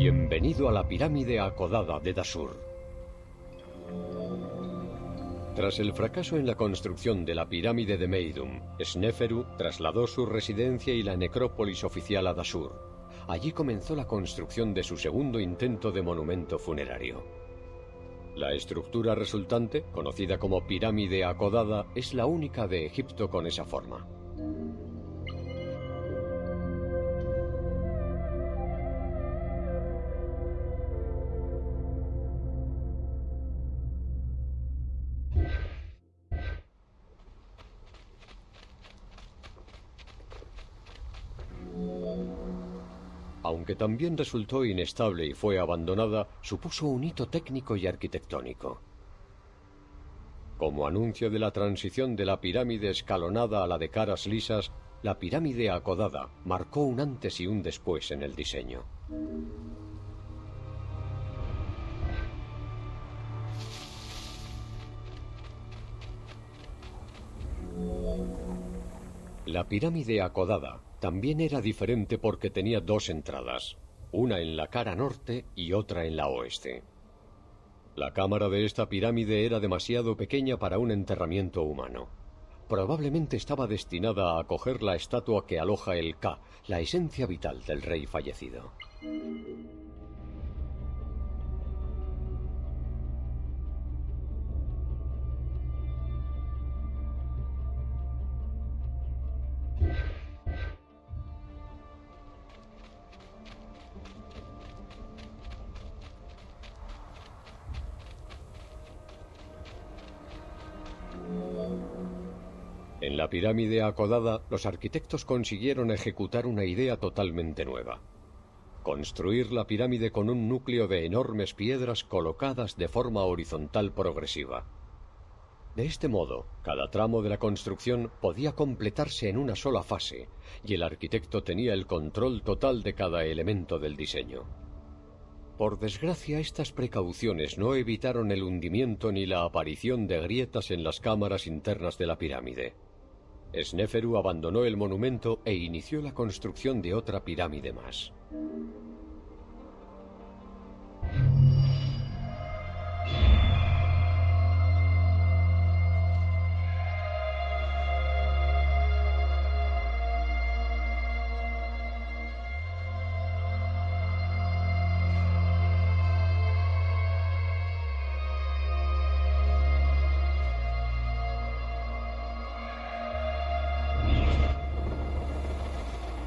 Bienvenido a la pirámide acodada de Dasur. Tras el fracaso en la construcción de la pirámide de Meidum, Sneferu trasladó su residencia y la necrópolis oficial a Dasur. Allí comenzó la construcción de su segundo intento de monumento funerario. La estructura resultante, conocida como pirámide acodada, es la única de Egipto con esa forma. Aunque también resultó inestable y fue abandonada, supuso un hito técnico y arquitectónico. Como anuncio de la transición de la pirámide escalonada a la de caras lisas, la pirámide acodada marcó un antes y un después en el diseño. La pirámide acodada también era diferente porque tenía dos entradas, una en la cara norte y otra en la oeste. La cámara de esta pirámide era demasiado pequeña para un enterramiento humano. Probablemente estaba destinada a acoger la estatua que aloja el Ka, la esencia vital del rey fallecido. La pirámide acodada, los arquitectos consiguieron ejecutar una idea totalmente nueva. Construir la pirámide con un núcleo de enormes piedras colocadas de forma horizontal progresiva. De este modo, cada tramo de la construcción podía completarse en una sola fase, y el arquitecto tenía el control total de cada elemento del diseño. Por desgracia, estas precauciones no evitaron el hundimiento ni la aparición de grietas en las cámaras internas de la pirámide. Sneferu abandonó el monumento e inició la construcción de otra pirámide más.